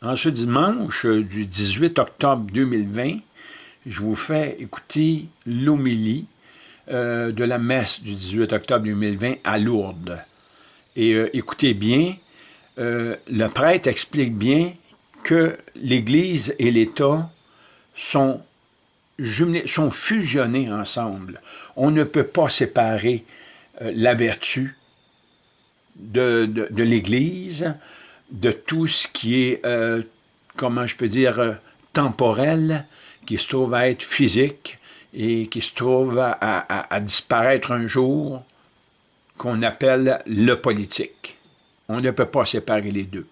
En ce dimanche du 18 octobre 2020, je vous fais écouter l'homélie euh, de la messe du 18 octobre 2020 à Lourdes. Et euh, écoutez bien, euh, le prêtre explique bien que l'Église et l'État sont, fusionnés ensemble. On ne peut pas séparer la vertu de l'Église de tout ce qui est, euh, comment je peux dire, euh, temporel, qui se trouve à être physique et qui se trouve à, disparaître un jour, qu'on appelle le politique. On ne peut pas séparer les deux.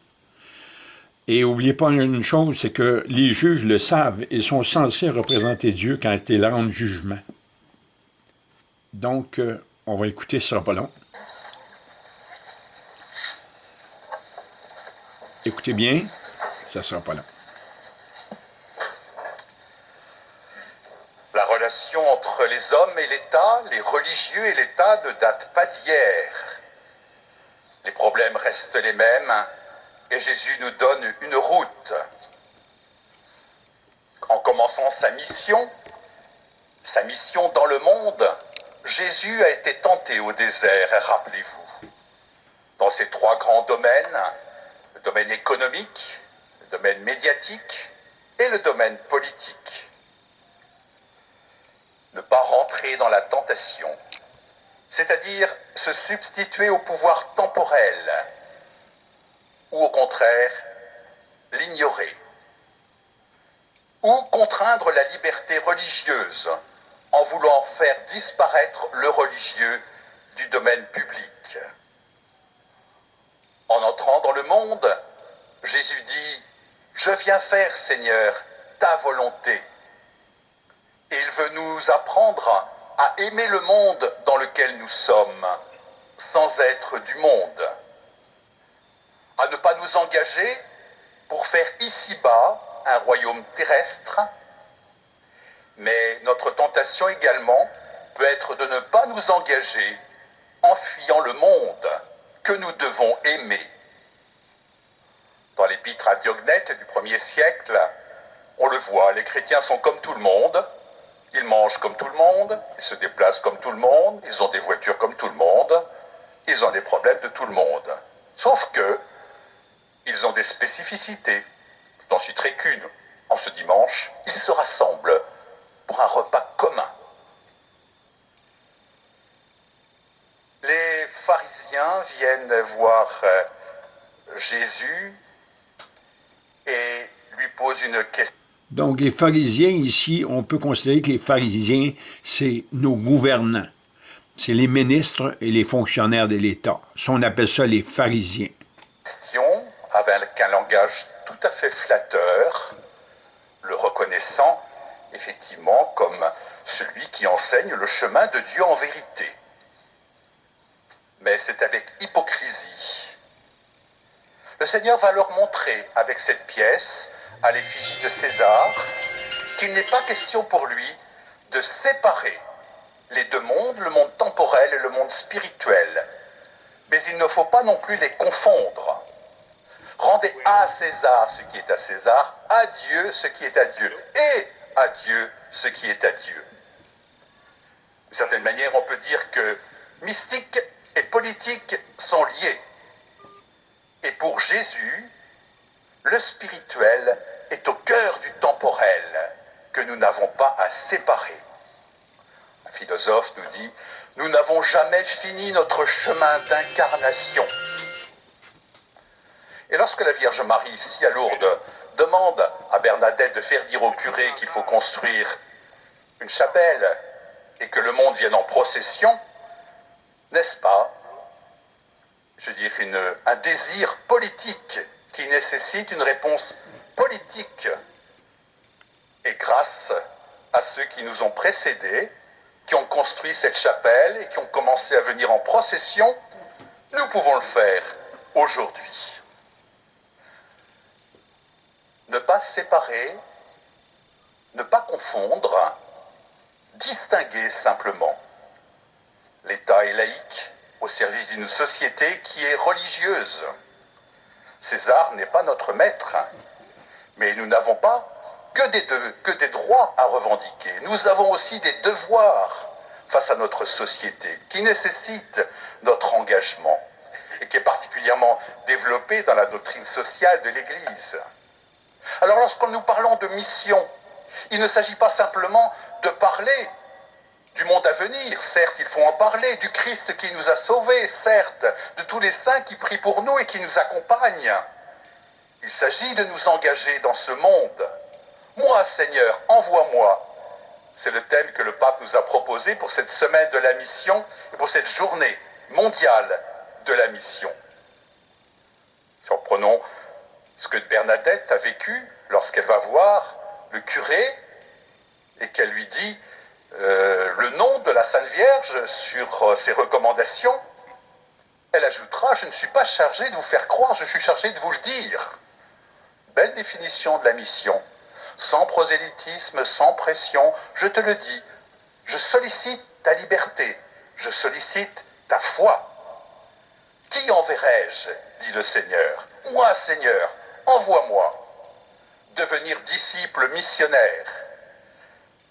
Et n'oubliez pas une chose, c'est que les juges le savent, ils sont censés représenter Dieu quand il rend jugement. Donc, euh, on va écouter, ce sera pas long. Écoutez bien, ça sera pas là. La relation entre les hommes et l'État, les religieux et l'État ne date pas d'hier. Les problèmes restent les mêmes et Jésus nous donne une route. En commençant sa mission, sa mission dans le monde, Jésus a été tenté au désert, rappelez-vous. Dans ces trois grands domaines, domaine économique, le domaine médiatique et le domaine politique. Ne pas rentrer dans la tentation, c'est-à-dire se substituer au pouvoir temporel, ou au contraire, l'ignorer, ou contraindre la liberté religieuse en voulant faire disparaître le religieux du domaine public. En entrant dans le monde, Jésus dit, Je viens faire, Seigneur, ta volonté. Il veut nous apprendre à aimer le monde dans lequel nous sommes, sans être du monde. À ne pas nous engager pour faire ici-bas un royaume terrestre, mais notre tentation également peut être de ne pas nous engager en fuyant le monde que nous devons aimer. Dans l'épître à Diognète du premier siècle, on le voit, les chrétiens sont comme tout le monde, ils mangent comme tout le monde, ils se déplacent comme tout le monde, ils ont des voitures comme tout le monde, ils ont des problèmes de tout le monde. Sauf que, ils ont des spécificités. Je n'en citerai qu'une. En ce dimanche, ils se rassemblent pour un repas commun. Les pharisiens viennent voir euh, Jésus et lui posent une question. Donc les pharisiens ici, on peut considérer que les pharisiens, c'est nos gouvernants. C'est les ministres et les fonctionnaires de l'État. On appelle ça les pharisiens. Avec un langage tout à fait flatteur, le reconnaissant effectivement comme celui qui enseigne le chemin de Dieu en vérité mais c'est avec hypocrisie. Le Seigneur va leur montrer avec cette pièce, à l'effigie de César, qu'il n'est pas question pour lui de séparer les deux mondes, le monde temporel et le monde spirituel. Mais il ne faut pas non plus les confondre. Rendez à César ce qui est à César, à Dieu ce qui est à Dieu, et à Dieu ce qui est à Dieu. D'une certaine manière, on peut dire que mystique et politique sont liés. Et pour Jésus, le spirituel est au cœur du temporel que nous n'avons pas à séparer. Un philosophe nous dit, nous n'avons jamais fini notre chemin d'incarnation. Et lorsque la Vierge Marie, ici à Lourdes, demande à Bernadette de faire dire au curé qu'il faut construire une chapelle et que le monde vienne en procession, n'est-ce pas, je veux dire, un désir politique qui nécessite une réponse politique. Et grâce à ceux qui nous ont précédés, qui ont construit cette chapelle et qui ont commencé à venir en procession, nous pouvons le faire aujourd'hui. Ne pas séparer, ne pas confondre, distinguer simplement. L'État est laïque au service d'une société qui est religieuse. César n'est pas notre maître, Mais nous n'avons pas que des, droits à revendiquer. Nous avons aussi des devoirs face à notre société qui nécessitent notre engagement et qui est particulièrement développé dans la doctrine sociale de l'Église. Alors lorsque nous parlons de mission, il ne s'agit pas simplement de parler du monde à venir, certes, il faut en parler, du Christ qui nous a sauvés, certes, de tous les saints qui prient pour nous et qui nous accompagnent. Il s'agit de nous engager dans ce monde. Moi, Seigneur, envoie-moi. C'est le thème que le pape nous a proposé pour cette semaine de la mission et pour cette journée mondiale de la mission. Si prenons ce que Bernadette a vécu lorsqu'elle va voir le curé et qu'elle lui dit euh, le nom de la Sainte Vierge sur euh, ses recommandations, elle ajoutera Je ne suis pas chargé de vous faire croire, je suis chargé de vous le dire. Belle définition de la mission. Sans prosélytisme, sans pression, je te le dis. Je sollicite ta liberté, je sollicite ta foi. Qui enverrai-je? dit le Seigneur. Moi, Seigneur, envoie-moi. Devenir disciple missionnaire.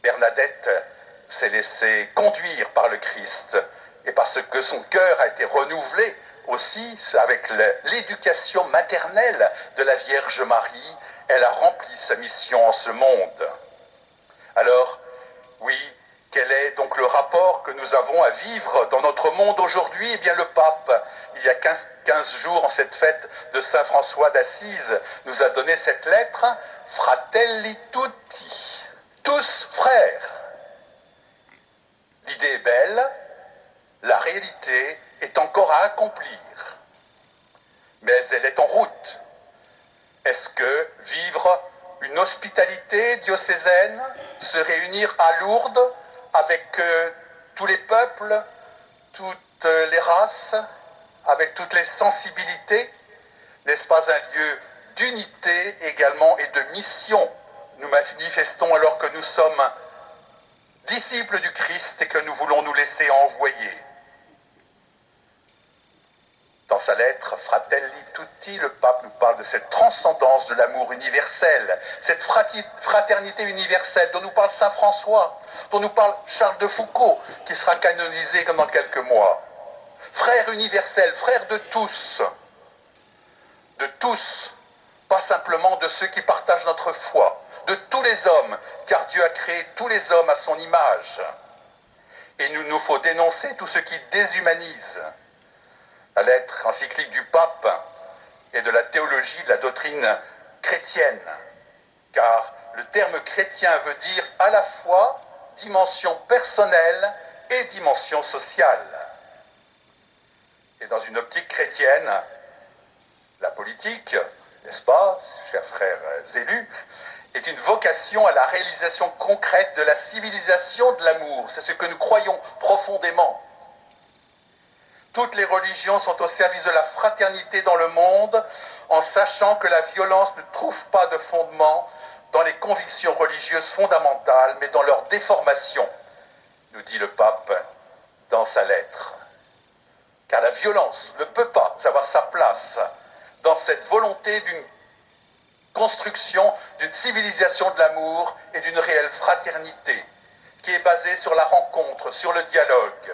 Bernadette s'est laissée conduire par le Christ et parce que son cœur a été renouvelé aussi avec l'éducation maternelle de la Vierge Marie, elle a rempli sa mission en ce monde. Alors, oui, quel est donc le rapport que nous avons à vivre dans notre monde aujourd'hui? Eh bien, le pape, il y a 15, 15 jours, en cette fête de Saint François d'Assise, nous a donné cette lettre, Fratelli tutti, tous frères. L'idée est belle, la réalité est encore à accomplir, mais elle est en route. Est-ce que vivre une hospitalité diocésaine, se réunir à Lourdes avec euh, tous les peuples, toutes les races, avec toutes les sensibilités, n'est-ce pas un lieu d'unité également et de mission? Nous manifestons alors que nous sommes disciples du Christ et que nous voulons nous laisser envoyer. Dans sa lettre Fratelli Tutti, le pape nous parle de cette transcendance de l'amour universel, cette fraternité universelle dont nous parle Saint François, dont nous parle Charles de Foucault, qui sera canonisé dans quelques mois. Frère universel, frère de tous, de tous, pas simplement de ceux qui partagent notre foi, de tous les hommes, car Dieu a créé tous les hommes à son image. Et nous nous faut dénoncer tout ce qui déshumanise. La lettre encyclique du pape et de la théologie de la doctrine chrétienne, car le terme chrétien veut dire à la fois dimension personnelle et dimension sociale. Et dans une optique chrétienne, la politique, n'est-ce pas, chers frères élus, est une vocation à la réalisation concrète de la civilisation de l'amour. C'est ce que nous croyons profondément. Toutes les religions sont au service de la fraternité dans le monde, en sachant que la violence ne trouve pas de fondement dans les convictions religieuses fondamentales, mais dans leur déformation, nous dit le pape dans sa lettre. Car la violence ne peut pas avoir sa place dans cette volonté d'une construction d'une civilisation de l'amour et d'une réelle fraternité qui est basée sur la rencontre, sur le dialogue.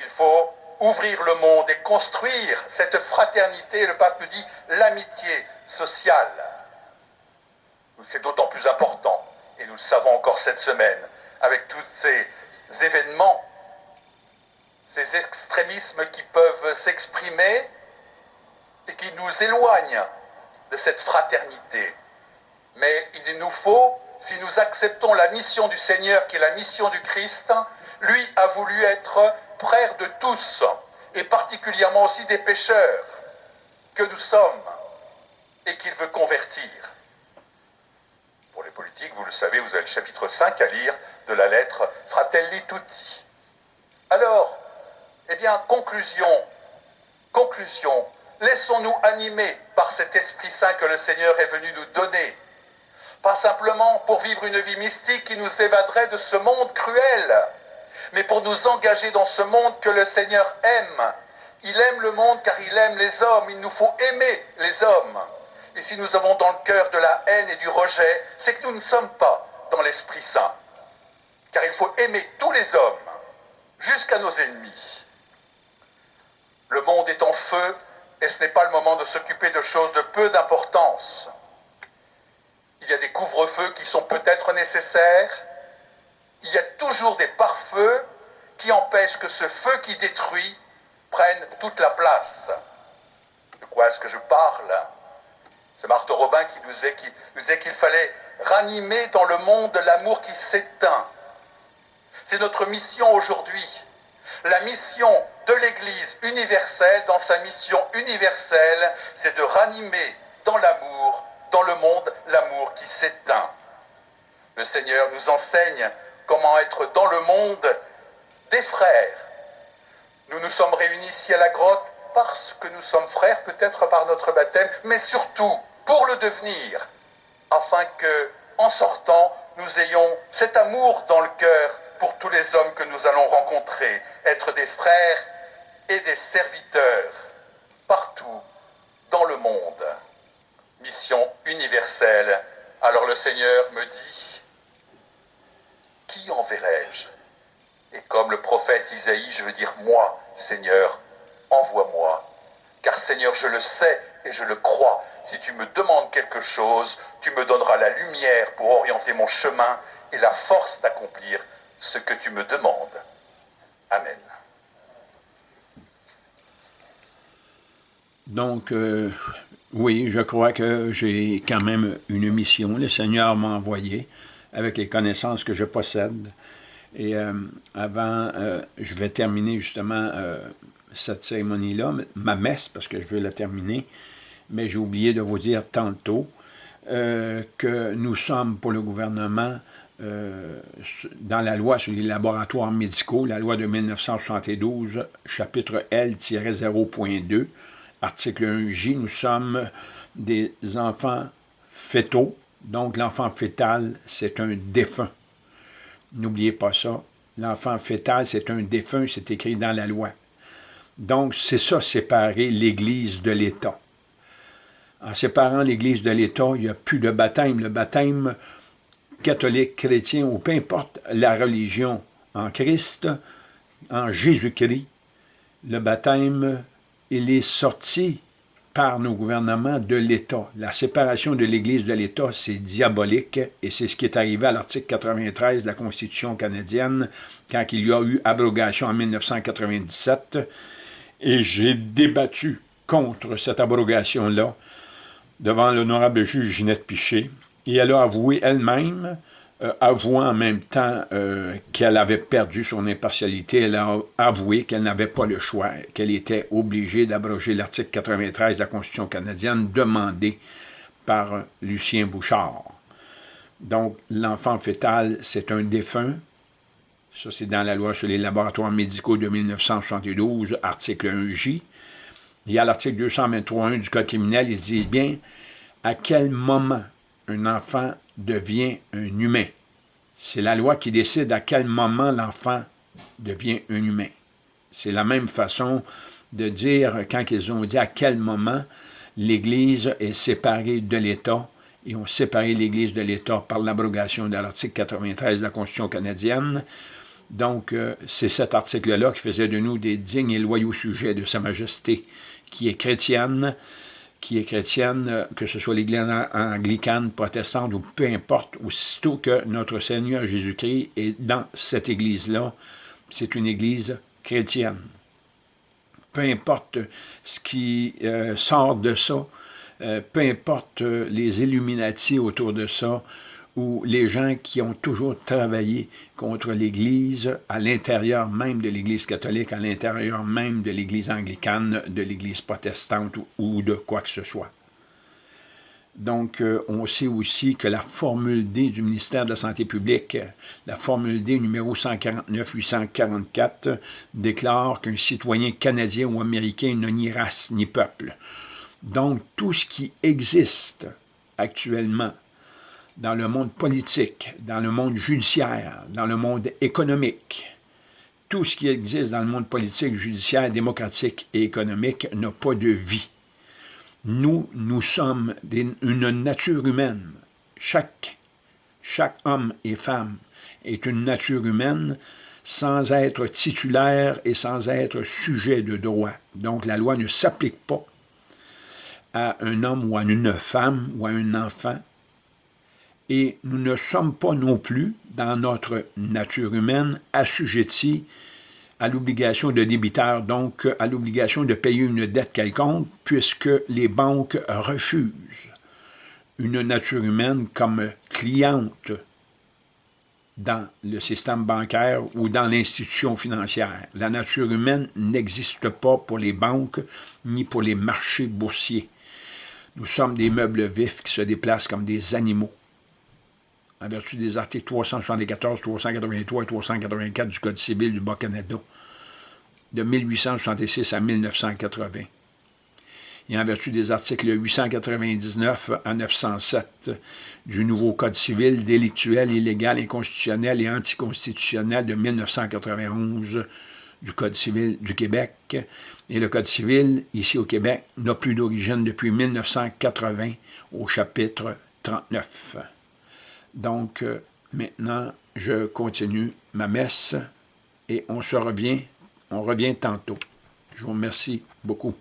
Il faut ouvrir le monde et construire cette fraternité, le pape nous dit l'amitié sociale. C'est d'autant plus important, et nous le savons encore cette semaine, avec tous ces événements, ces extrémismes qui peuvent s'exprimer et qui nous éloignent de cette fraternité. Mais il nous faut, si nous acceptons la mission du Seigneur, qui est la mission du Christ, lui a voulu être frère de tous, et particulièrement aussi des pécheurs que nous sommes, et qu'il veut convertir. Pour les politiques, vous le savez, vous avez le chapitre 5 à lire de la lettre Fratelli Tutti. Alors, eh bien, conclusion, conclusion, laissons-nous animer par cet Esprit Saint que le Seigneur est venu nous donner. Pas simplement pour vivre une vie mystique qui nous évaderait de ce monde cruel, mais pour nous engager dans ce monde que le Seigneur aime. Il aime le monde car il aime les hommes. Il nous faut aimer les hommes. Et si nous avons dans le cœur de la haine et du rejet, c'est que nous ne sommes pas dans l'Esprit Saint. Car il faut aimer tous les hommes, jusqu'à nos ennemis. Le monde est en feu et ce n'est pas le moment de s'occuper de choses de peu d'importance. Il y a des couvre-feux qui sont peut-être nécessaires. Il y a toujours des pare-feux qui empêchent que ce feu qui détruit prenne toute la place. De quoi est-ce que je parle? C'est Marthe Robin qui nous disait qu'il fallait ranimer dans le monde l'amour qui s'éteint. C'est notre mission aujourd'hui. La mission de l'Église universelle, dans sa mission universelle, c'est de ranimer dans l'amour, dans le monde, l'amour qui s'éteint. Le Seigneur nous enseigne comment être dans le monde des frères. Nous nous sommes réunis ici à la grotte parce que nous sommes frères, peut-être par notre baptême, mais surtout pour le devenir, afin que, en sortant, nous ayons cet amour dans le cœur pour tous les hommes que nous allons rencontrer, être des frères et des serviteurs partout dans le monde. Mission universelle. Alors le Seigneur me dit, qui enverrai-je? Et comme le prophète Isaïe, je veux dire, moi, Seigneur, envoie-moi. Car Seigneur, je le sais et je le crois. Si tu me demandes quelque chose, tu me donneras la lumière pour orienter mon chemin et la force d'accomplir ce que tu me demandes. Amen. Donc, euh, oui, je crois que j'ai quand même une mission. Le Seigneur m'a envoyé avec les connaissances que je possède. Et euh, avant, euh, je vais terminer justement cette cérémonie-là, ma messe, parce que je veux la terminer, mais j'ai oublié de vous dire tantôt que nous sommes pour le gouvernement dans la loi sur les laboratoires médicaux, la loi de 1972, chapitre L-0.2, article 1J, nous sommes des enfants fétaux, donc l'enfant fœtal, c'est un défunt. N'oubliez pas ça. L'enfant fœtal, c'est un défunt, c'est écrit dans la loi. Donc, c'est ça, séparer l'Église de l'État. En séparant l'Église de l'État, il n'y a plus de baptême. Le baptême, catholique, chrétien ou peu importe la religion en Christ, en Jésus-Christ, le baptême, il est sorti par nos gouvernements de l'État. La séparation de l'Église de l'État, c'est diabolique et c'est ce qui est arrivé à l'article 93 de la Constitution canadienne quand il y a eu abrogation en 1997. Et j'ai débattu contre cette abrogation-là devant l'honorable juge Ginette Piché, et elle a avoué elle-même, euh, avouant en même temps euh, qu'elle avait perdu son impartialité, elle a avoué qu'elle n'avait pas le choix, qu'elle était obligée d'abroger l'article 93 de la Constitution canadienne demandé par Lucien Bouchard. Donc, l'enfant fœtal, c'est un défunt. Ça, c'est dans la loi sur les laboratoires médicaux de 1972, article 1J. Il y a l'article 223.1 du Code criminel, ils disent bien à quel moment un enfant devient un humain. C'est la loi qui décide à quel moment l'enfant devient un humain. C'est la même façon de dire, quand ils ont dit à quel moment l'Église est séparée de l'État, ils ont séparé l'Église de l'État par l'abrogation de l'article 93 de la Constitution canadienne. Donc, euh, c'est cet article-là qui faisait de nous des dignes et loyaux sujets de Sa Majesté, qui est chrétienne, qui est chrétienne, euh, que ce soit l'Église anglicane, protestante ou peu importe, aussitôt que notre Seigneur Jésus-Christ est dans cette Église-là, c'est une Église chrétienne. Peu importe ce qui euh, sort de ça, euh, peu importe les Illuminati autour de ça, ou les gens qui ont toujours travaillé contre l'Église à l'intérieur même de l'Église catholique, à l'intérieur même de l'Église anglicane, de l'Église protestante ou, de quoi que ce soit. Donc, euh, on sait aussi que la formule D du ministère de la Santé publique, la formule D numéro 149-844, déclare qu'un citoyen canadien ou américain n'a ni race ni peuple. Donc, tout ce qui existe actuellement dans le monde politique, dans le monde judiciaire, dans le monde économique. Tout ce qui existe dans le monde politique, judiciaire, démocratique et économique n'a pas de vie. Nous, nous sommes une nature humaine. Chaque, chaque homme et femme est une nature humaine sans être titulaire et sans être sujet de droit. Donc la loi ne s'applique pas à un homme ou à une femme ou à un enfant. Et nous ne sommes pas non plus, dans notre nature humaine, assujettis à l'obligation de débiteur, donc à l'obligation de payer une dette quelconque, puisque les banques refusent une nature humaine comme cliente dans le système bancaire ou dans l'institution financière. La nature humaine n'existe pas pour les banques ni pour les marchés boursiers. Nous sommes des meubles vifs qui se déplacent comme des animaux. En vertu des articles 374, 383 et 384 du Code civil du Bas-Canada, de 1866 à 1980 et en vertu des articles 899 à 907 du nouveau Code civil délictuel, illégal, inconstitutionnel et anticonstitutionnel de 1991 du Code civil du Québec. Et le Code civil, ici au Québec, n'a plus d'origine depuis 1980 au chapitre 39. Donc, euh, maintenant, je continue ma messe et on se revient, on revient tantôt. Je vous remercie beaucoup.